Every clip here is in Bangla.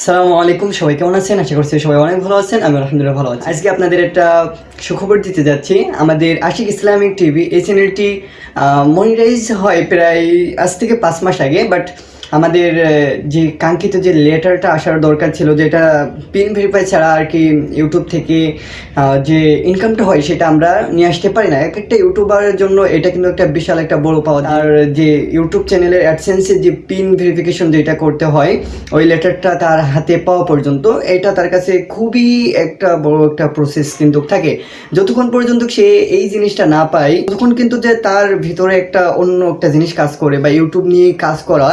সালামু আলাইকুম, সবাই কেমন আছেন? আশা করছি সবাই অনেক ভালো আছেন আমি আলহামদুলিল্লাহ ভালো আছি। আজকে আপনাদের একটা সুখবর দিতে যাচ্ছি। আমাদের আশিক ইসলামিক টিভি এই চ্যানেলটি মনিটাইজ হয় প্রায় আজ থেকে পাঁচ মাস আগে বাট আমাদের যে কাঙ্ক্ষিত যে লেটারটা আসার দরকার ছিল, যেটা পিন ভেরিফাই ছাড়া আর কি ইউটিউব থেকে যে ইনকামটা হয় সেটা আমরা নিয়ে আসতে পারি না। এক একটা ইউটিউবারের জন্য এটা কিন্তু একটা বিশাল একটা বড় পাওয়া আর যে ইউটিউব চ্যানেলের অ্যাডসেন্সের যে পিন ভেরিফিকেশন যেটা করতে হয়, ওই লেটারটা তার হাতে পাওয়া পর্যন্ত, এটা তার কাছে খুবই একটা বড় একটা প্রসেস কিন্তু থাকে। যতক্ষণ পর্যন্ত সে এই জিনিসটা না পায়, ততক্ষণ কিন্তু যে তার ভিতরে একটা অন্য একটা জিনিস কাজ করে বা ইউটিউব নিয়ে কাজ করা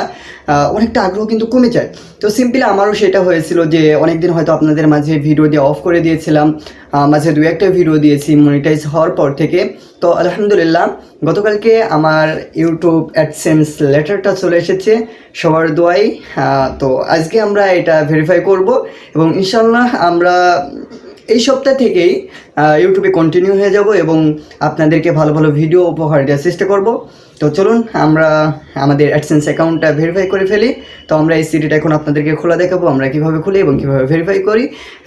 অনেকটা আগ্রহ কিন্তু কমে যায়। তো সিম্পলি আমারও সেটা হয়েছিল যে অনেকদিন হয়তো আপনাদের মাঝে ভিডিও দিয়ে অফ করে দিয়েছিলাম। মাঝে দু একটা ভিডিও দিয়েছি মনিটাইজ হওয়ার পর থেকে। তো আলহামদুলিল্লাহ, গতকালকে আমার ইউটিউব অ্যাডসেন্স লেটারটা চলে এসেছে সবার দোয়াই তো আজকে আমরা এটা ভেরিফাই করব এবং ইনশাল্লাহ আমরা এই সপ্তাহ থেকেই ইউটিউবে কন্টিনিউ হয়ে যাব এবং আপনাদেরকে ভালো ভালো ভিডিও উপহার দেওয়ার চেষ্টা করব। তো চলুন, আমরা আমাদের অ্যাডসেন্স অ্যাকাউন্টটা ভেরিফাই করে ফেলি। তো আমরা এই সিডিটা এখন আপনাদেরকে খোলা দেখাবো, আমরা কীভাবে খুলি এবং কীভাবে ভেরিফাই করি।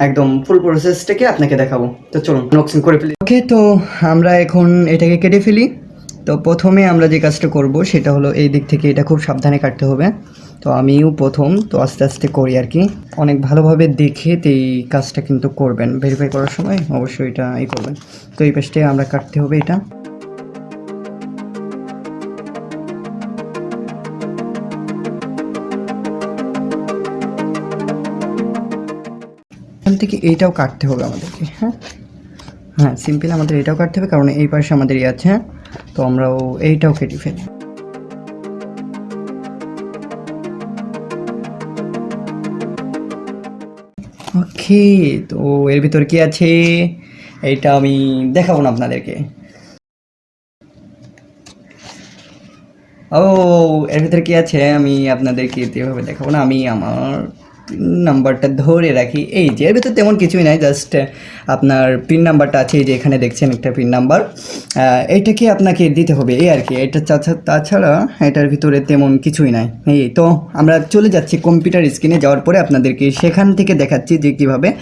একদম ফুল প্রসেসটাকে আপনাকে দেখাবো। তো চলুন আনবক্সিং করে ফেলি। ওকে তো আমরা এখন এটাকে কেটে ফেলি। তো প্রথমে আমরা যে কাজটা করব, সেটা হলো এই দিক থেকে এটা খুব সাবধানে কাটতে হবে। তো আমিও প্রথম, তো আস্তে আস্তে করি আর কি। অনেক ভালোভাবে দেখে এই কাজটা কিন্তু করবেন। ভেরিফাই করার সময় অবশ্যই এটা ই করবেন। তো এই পাশটায় আমরা কাটতে হবে এটা। এখান থেকে এইটাও কাটতে হবে আমাদেরকে হ্যাঁ? হ্যাঁ সিম্পল আমাদের এটাও কাটতে হবে, কারণ এই পাশে আমাদের ইয়ে আছে হ্যাঁ? তো আমরাও এইটাও কেটে ফেলি। ওকে তো এর ভিতর কি আছে? এটা আমি দেখাবো না আপনাদেরকে। ও, এর ভিতরে কি আছে? আমি আপনাদেরকে এভাবে দেখাবো না। আমি আমার নাম্বারটা ধরে রাখি। এই যে, এর ভিতরে তেমন কিছুই নাই জাস্ট আপনার পিন নাম্বারটা আছে, এই যে এখানে দেখছেন একটা পিন নাম্বার এইটাকে আপনাকে দিতে হবে? এই আর কি, এটা তাছা- তাছাড়া এটার ভিতরে তেমন কিছুই নাই। এই তো, আমরা চলে যাচ্ছি কম্পিউটার স্ক্রিনে যাওয়ার পরে আপনাদেরকে সেখান থেকে দেখাচ্ছি যে কীভাবে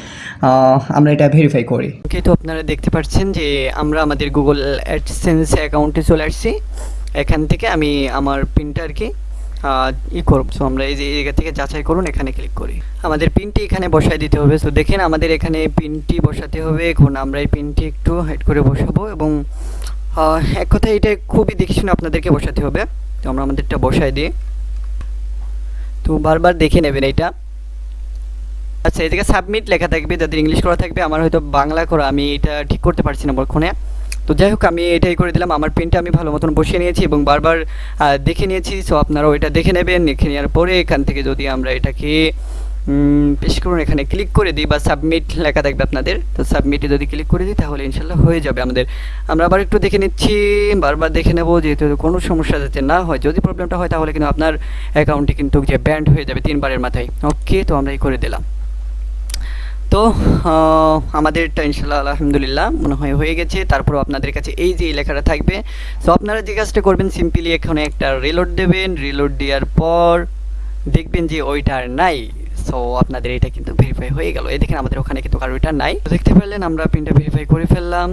আমরা এটা ভেরিফাই করি। ওকে তো আপনারা দেখতে পাচ্ছেন যে আমরা আমাদের গুগল অ্যাডসেন্স অ্যাকাউন্টে চলে আসছি। এখান থেকে আমি আমার পিনটা আর কি ই করব সো আমরা এই যে জায়গা থেকে যাচাই করুন, এখানে ক্লিক করি। আমাদের পিনটি এখানে বসায় দিতে হবে। সো দেখেন আমাদের এখানে পিনটি বসাতে হবে। এখন আমরা এই পিনটি একটু হেড করে বসাবো এবং এক কথায় এটা খুবই দেখে শুনে আপনাদেরকে বসাতে হবে। তো আমরা আমাদেরটা বসায় দিই। তো বারবার দেখে নেবেন এটা। আচ্ছা এদিকে সাবমিট লেখা থাকবে, যাদের ইংলিশ করা থাকবে, আমার হয়তো বাংলা করা, আমি এটা ঠিক করতে পারছি না বর্তমানে তো যাই হোক, আমি এটাই করে দিলাম। আমার পেনটা আমি ভালো মতন বসিয়ে নিয়েছি এবং বারবার দেখে নিয়েছি। সো আপনারাও এটা দেখে নেবেন। দেখে নেওয়ার পরে এখান থেকে যদি আমরা এটাকে পেশ করুন এখানে ক্লিক করে দিই বা সাবমিট লেখা থাকবে আপনাদের, তো সাবমিটে যদি ক্লিক করে দিই তাহলে ইনশাল্লাহ হয়ে যাবে আমাদের। আমরা আবার একটু দেখে নিচ্ছি, বারবার দেখে নেব, যেহেতু কোনো সমস্যা যাতে না হয়। যদি প্রবলেমটা হয় তাহলে কিন্তু আপনার অ্যাকাউন্টটি কিন্তু যে ব্যান্ড হয়ে যাবে তিনবারের মাথায়। ওকে তো আমরা এই করে দিলাম। তো আমাদের আমাদেরটা ইনশাল্লাহ আলহামদুলিল্লাহ, মনে হয় হয়ে গেছে। তারপর আপনাদের কাছে এই যে লেখাটা থাকবে। সো আপনারা যে কাজটা করবেন সিম্পলি এখানে একটা রিলোড দেবেন। রিলোড দেওয়ার পর দেখবেন যে ওইটা আর নাই। সো আপনাদের এটা কিন্তু ভেরিফাই হয়ে গেল। এই দেখেন, আমাদের ওখানে কিন্তু কারও এটা নাই। দেখতে পারলেন আমরা পিনটা ভেরিফাই করে ফেললাম।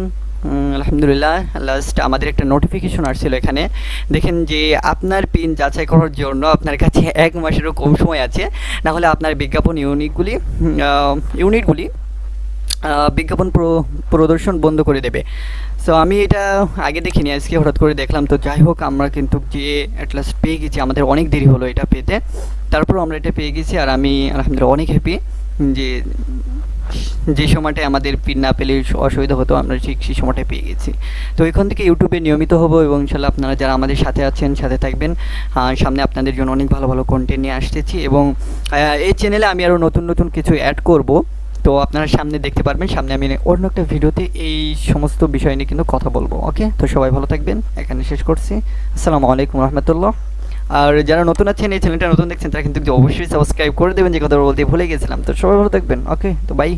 আলহামদুলিল্লাহ লাস্ট আমাদের একটা নোটিফিকেশন আসছিল এখানে। দেখেন যে আপনার পিন যাচাই করার জন্য আপনার কাছে এক মাসেরও কম সময় আছে। না হলে আপনার বিজ্ঞাপন ইউনিটগুলি ইউনিটগুলি বিজ্ঞাপন প্র- প্রদর্শন বন্ধ করে দেবে। সো আমি এটা আগে দেখিনি, আজকে হঠাৎ করে দেখলাম। তো যাই হোক, আমরা কিন্তু যে অ্যাটলাস্ট পেয়ে গেছি, আমাদের অনেক দেরি হলো এটা পেতে। তারপর আমরা এটা পেয়ে গেছি, আর আমি আলহামদুলিল্লাহ অনেক হ্যাপি যে যে সময়টায় আমাদের পিন না পেলে অসুবিধা হতো, আমরা ঠিক সেই সময়টায় পেয়ে গেছি। তো এখান থেকে ইউটিউবে নিয়মিত হব এবং ইনশাল্লাহ আপনারা যারা আমাদের সাথে আছেন, সাথে থাকবেন সামনে আপনাদের জন্য অনেক ভালো ভালো কন্টেন্ট নিয়ে আসতেছি এবং এই চ্যানেলে আমি আরও নতুন নতুন কিছু অ্যাড করব। তো আপনারা সামনে দেখতে পারবেন, সামনে আমি অন্য একটা ভিডিওতে এই সমস্ত বিষয় নিয়ে কিন্তু কথা বলব ওকে তো সবাই ভালো থাকবেন, এখানে শেষ করছি। আসসালামু আলাইকুম রহমতুল্লাহ। আর যারা নতুন আছেন, এই চ্যানেলটা নতুন দেখছেন, তারা কিন্তু অবশ্যই সাবস্ক্রাইব করে দেবেন, যে কথা বলতে ভুলে গেছিলাম। তো সবাই ভালো থাকবেন। ওকে তো বাই